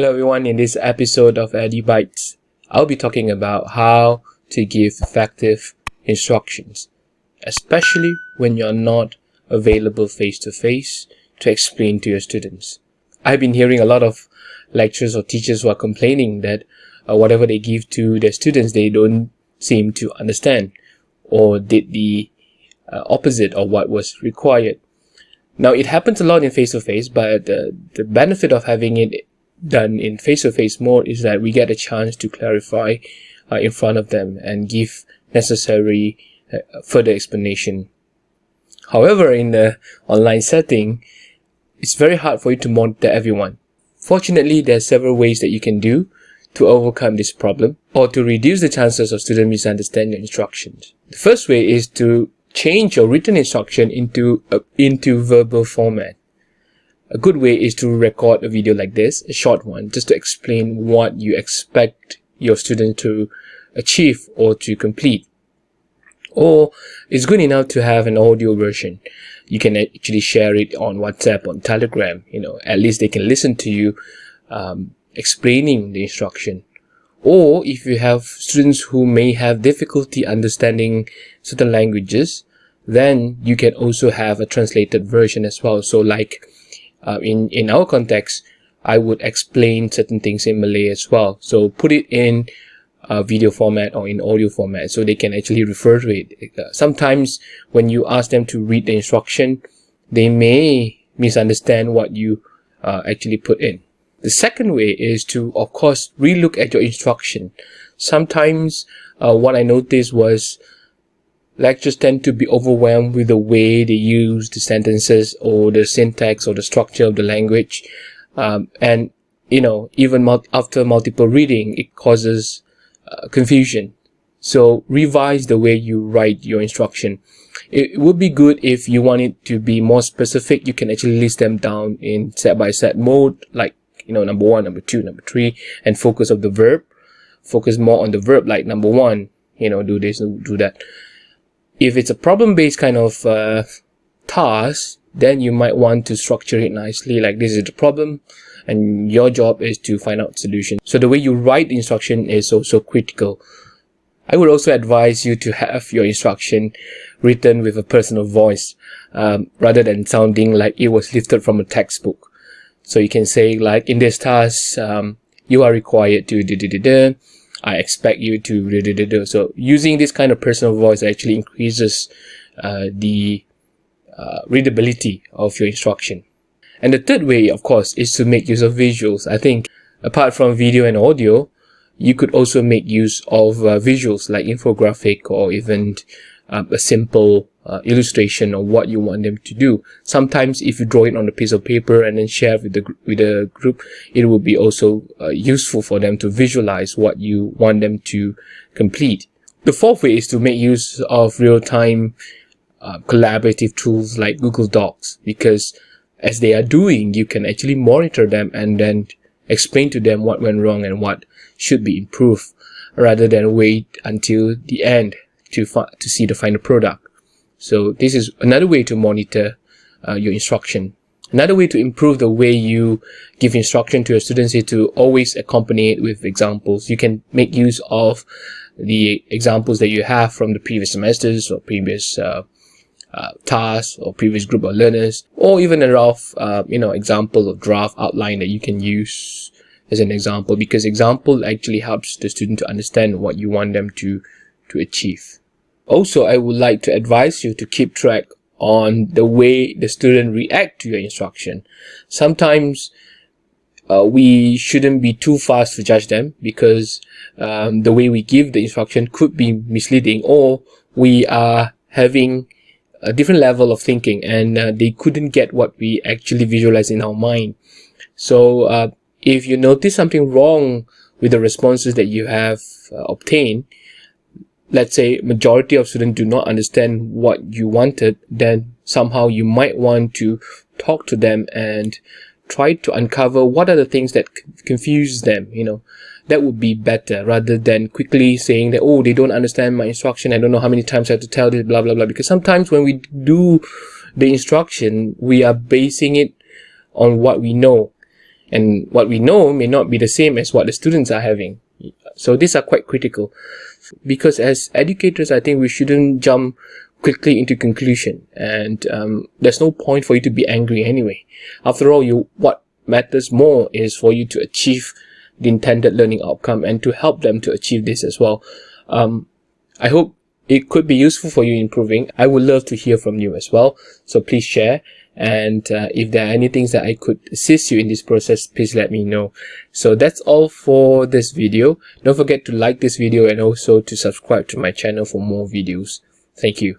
Hello everyone, in this episode of EduBytes, I'll be talking about how to give effective instructions, especially when you're not available face-to-face -to, -face to explain to your students. I've been hearing a lot of lecturers or teachers who are complaining that uh, whatever they give to their students, they don't seem to understand or did the uh, opposite of what was required. Now, it happens a lot in face-to-face, -face, but uh, the benefit of having it done in face-to-face -face mode is that we get a chance to clarify uh, in front of them and give necessary uh, further explanation. However, in the online setting, it's very hard for you to monitor everyone. Fortunately, there are several ways that you can do to overcome this problem or to reduce the chances of student misunderstanding your instructions. The first way is to change your written instruction into, uh, into verbal format. A good way is to record a video like this, a short one, just to explain what you expect your student to achieve or to complete. Or it's good enough to have an audio version. You can actually share it on WhatsApp, on Telegram, you know, at least they can listen to you um, explaining the instruction. Or if you have students who may have difficulty understanding certain languages, then you can also have a translated version as well. So like uh, in, in our context, I would explain certain things in Malay as well. So put it in a video format or in audio format so they can actually refer to it. Uh, sometimes when you ask them to read the instruction, they may misunderstand what you uh, actually put in. The second way is to, of course, relook at your instruction. Sometimes uh, what I noticed was lecturers tend to be overwhelmed with the way they use the sentences or the syntax or the structure of the language. Um, and, you know, even mul after multiple reading, it causes uh, confusion. So revise the way you write your instruction. It would be good if you want it to be more specific. You can actually list them down in set by set mode, like, you know, number one, number two, number three, and focus of the verb. Focus more on the verb, like number one, you know, do this, do that if it's a problem-based kind of uh, task, then you might want to structure it nicely like this is the problem and your job is to find out solution. So the way you write instruction is also critical. I would also advise you to have your instruction written with a personal voice um, rather than sounding like it was lifted from a textbook. So you can say like in this task, um, you are required to da, da, da, da, I expect you to do do, do, do. so using this kind of personal voice actually increases uh, the uh, readability of your instruction. And the third way, of course, is to make use of visuals. I think apart from video and audio, you could also make use of uh, visuals like infographic or even uh, a simple uh, illustration of what you want them to do. Sometimes if you draw it on a piece of paper and then share with the with the group, it will be also uh, useful for them to visualize what you want them to complete. The fourth way is to make use of real-time uh, collaborative tools like Google Docs because as they are doing, you can actually monitor them and then explain to them what went wrong and what should be improved rather than wait until the end to, to see the final product. So this is another way to monitor uh, your instruction. Another way to improve the way you give instruction to your students is to always accompany it with examples. You can make use of the examples that you have from the previous semesters or previous uh, uh, tasks or previous group of learners, or even a rough, uh, you know, example of draft outline that you can use as an example because example actually helps the student to understand what you want them to, to achieve. Also, I would like to advise you to keep track on the way the student react to your instruction. Sometimes uh, we shouldn't be too fast to judge them because um, the way we give the instruction could be misleading or we are having a different level of thinking and uh, they couldn't get what we actually visualize in our mind. So uh, if you notice something wrong with the responses that you have uh, obtained, let's say majority of students do not understand what you wanted, then somehow you might want to talk to them and try to uncover what are the things that confuse them, you know. That would be better rather than quickly saying that, oh, they don't understand my instruction. I don't know how many times I have to tell this, blah, blah, blah. Because sometimes when we do the instruction, we are basing it on what we know And what we know may not be the same as what the students are having. So these are quite critical. Because as educators, I think we shouldn't jump quickly into conclusion and um, there's no point for you to be angry anyway. After all, you what matters more is for you to achieve the intended learning outcome and to help them to achieve this as well. Um, I hope it could be useful for you improving. I would love to hear from you as well. So please share. And uh, if there are any things that I could assist you in this process, please let me know. So that's all for this video. Don't forget to like this video and also to subscribe to my channel for more videos. Thank you.